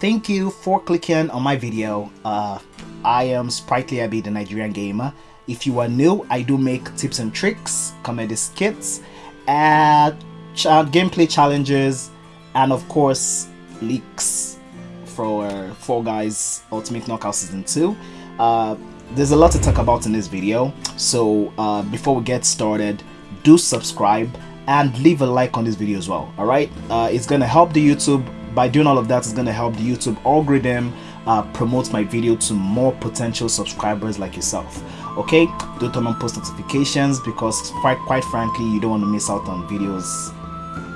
thank you for clicking on my video. Uh, I am Sprightly Abby, the Nigerian gamer. If you are new, I do make tips and tricks, comedy skits, ch gameplay challenges, and of course, leaks for Fall Guys Ultimate Knockout Season 2. Uh, there's a lot to talk about in this video, so uh, before we get started, do subscribe and leave a like on this video as well alright uh, it's gonna help the YouTube by doing all of that it's gonna help the YouTube algorithm uh, promote my video to more potential subscribers like yourself. Okay? Do turn on post notifications because quite quite frankly you don't want to miss out on videos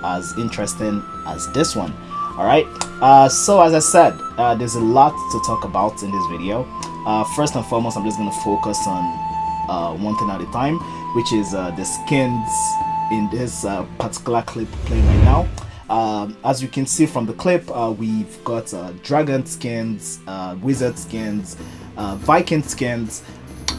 as interesting as this one. All right uh, so as i said uh, there's a lot to talk about in this video. Uh, first and foremost i'm just going to focus on uh, one thing at a time which is uh, the skins in this particular clip playing right now um, as you can see from the clip we've got dragon skins wizard skins viking skins.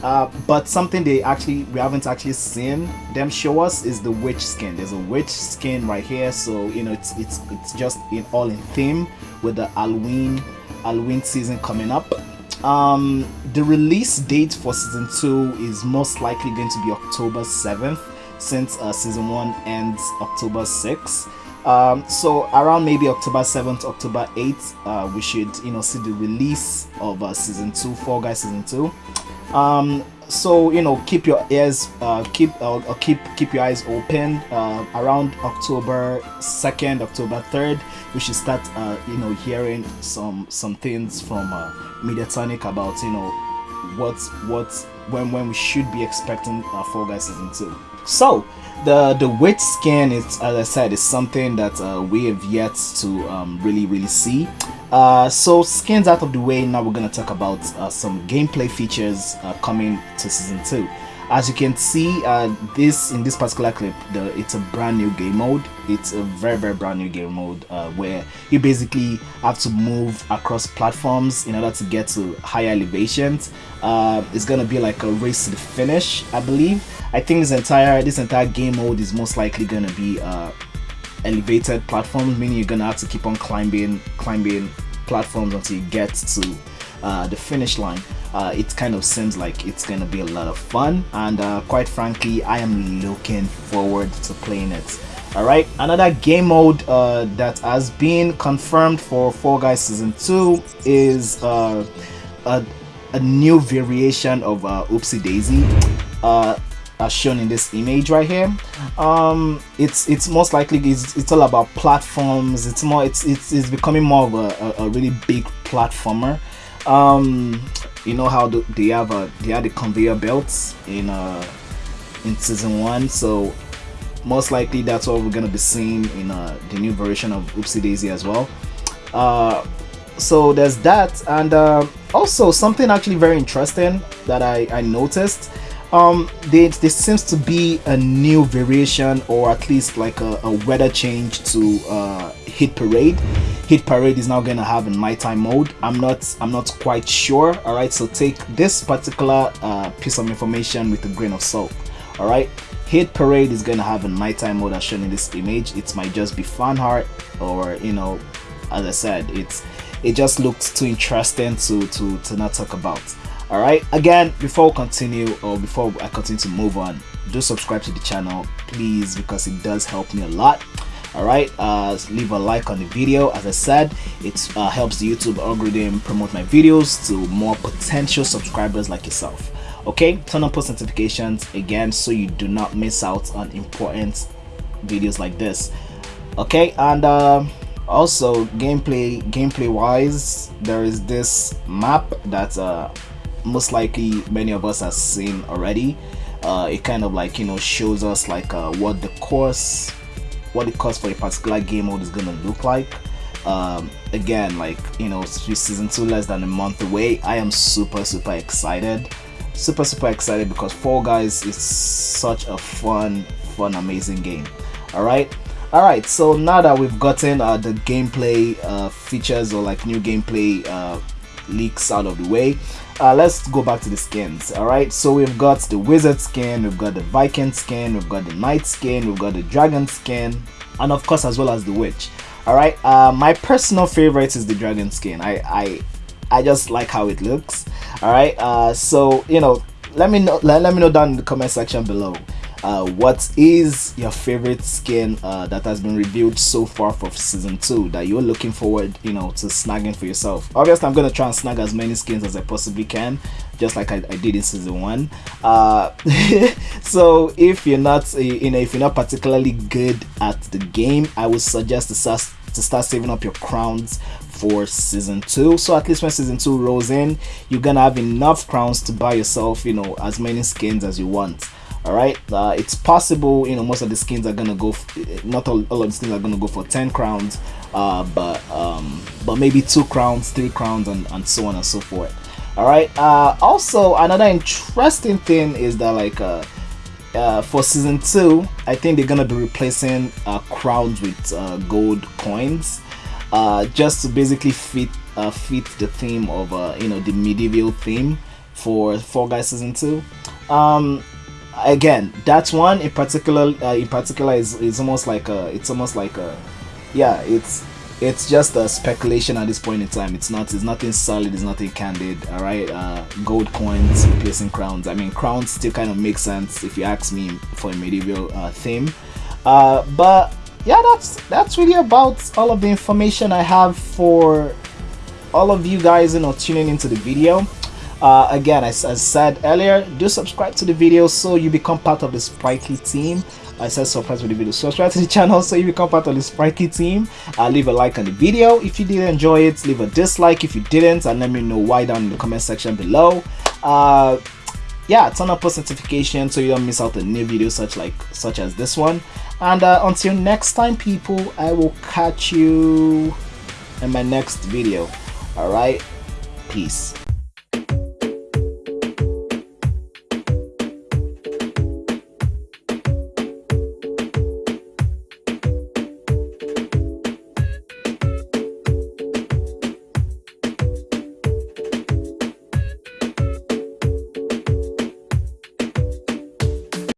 Uh, but something they actually we haven't actually seen them show us is the witch skin. There's a witch skin right here so you know it's it's it's just in all in theme with the halloween halloween season coming up. Um the release date for season two is most likely going to be october 7th since uh, season one ends october 6th um, so around maybe October 7th, October 8th, uh, we should you know see the release of uh, season two, Fall Guys season two. Um so you know keep your ears uh, keep uh, keep keep your eyes open uh, around october 2nd october 3rd we should start uh, you know hearing some some things from uh, mediatonic about you know what's what's when when we should be expecting uh, fall guys season 2 so the the witch skin is as i said is something that uh, we have yet to um, really really see. Uh, so skins out of the way now we're going to talk about uh, some gameplay features uh, coming to season 2 as you can see uh, this in this particular clip the, it's a brand new game mode. It's a very very brand new game mode uh, where you basically have to move across platforms in order to get to higher elevations. Uh, it's gonna be like a race to the finish I believe. I think this entire this entire game mode is most likely gonna be elevated platforms meaning you're gonna have to keep on climbing climbing platforms until you get to uh, the finish line. Uh, it kind of seems like it's gonna be a lot of fun and uh, quite frankly I am looking forward to playing it. Alright another game mode uh, that has been confirmed for Fall Guys Season 2 is uh, a, a, new variation of uh, Oopsie Daisy as shown in this image right here. Um it's it's most likely it's, it's all about platforms. It's more it's it's, it's becoming more of a, a, a really big platformer um you know how the, they have a they have the conveyor belts in uh in season one so most likely that's what we're gonna be seeing in uh, the new version of Oopsie Daisy as well. Uh so there's that and uh, also something actually very interesting that I, I noticed. Um there, there seems to be a new variation or at least like a, a weather change to uh hit parade hit parade is now going to have a nighttime mode. I'm not i'm not quite sure. All right so take this particular uh, piece of information with a grain of salt. All right hit parade is going to have a nighttime mode as shown in this image. It might just be fan art or you know as i said it's it just looks too interesting to to to not talk about. All right again before we continue or before i continue to move on do subscribe to the channel please because it does help me a lot all right uh, leave a like on the video. As i said it uh, helps the youtube algorithm promote my videos to more potential subscribers like yourself. Okay turn on post notifications again so you do not miss out on important videos like this. Okay and uh, also gameplay gameplay wise there is this map that uh, most likely many of us have seen already. Uh, it kind of like you know shows us like uh, what the course what the course for a particular game mode is gonna look like. Um, again like you know season 2 less than a month away. I am super super excited. Super super excited because Fall Guys is such a fun fun amazing game. Alright? Alright so now that we've gotten uh, the gameplay uh, features or like new gameplay uh, leaks out of the way. Uh, let's go back to the skins all right? So we've got the wizard skin we've got the viking skin we've got the knight skin we've got the dragon skin and of course as well as the witch all right? Uh, my personal favorite is the dragon skin. I i i just like how it looks all right? Uh, so you know let me know let, let me know down in the comment section below uh, what is your favorite skin uh, that has been revealed so far for season 2 that you're looking forward you know to snagging for yourself? Obviously i'm gonna try and snag as many skins as i possibly can just like i, I did in season 1 uh, so if you're not you know if you're not particularly good at the game i would suggest to start to start saving up your crowns for season 2 so at least when season 2 rolls in you're gonna have enough crowns to buy yourself you know as many skins as you want all right uh, it's possible you know most of the skins are gonna go not all, all, of the skins are gonna go for 10 crowns uh, but um, but maybe two crowns three crowns and, and so on and so forth. All right uh, also another interesting thing is that like uh, uh, for season two i think they're gonna be replacing uh, crowns with gold coins just to basically fit fit the theme of you know the medieval theme for Fall Guys season two. Um, again that's one in particular uh, in particular is, is almost like a it's almost like a yeah it's it's just a speculation at this point in time. It's not it's nothing solid it's nothing candid all right? Uh, gold coins replacing crowns. I mean crowns still kind of make sense if you ask me for a medieval uh, theme. Uh, but yeah that's that's really about all of the information i have for all of you guys you know tuning into the video uh, again as I said earlier do subscribe to the video so you become part of the sprightly team. I said subscribe to the video. Subscribe to the channel so you become part of the sprightly team. Uh, leave a like on the video if you did enjoy it. Leave a dislike if you didn't and let me know why down in the comment section below. Uh, yeah turn on post notifications so you don't miss out on new videos such like such as this one. And uh, until next time people i will catch you in my next video. All right? Peace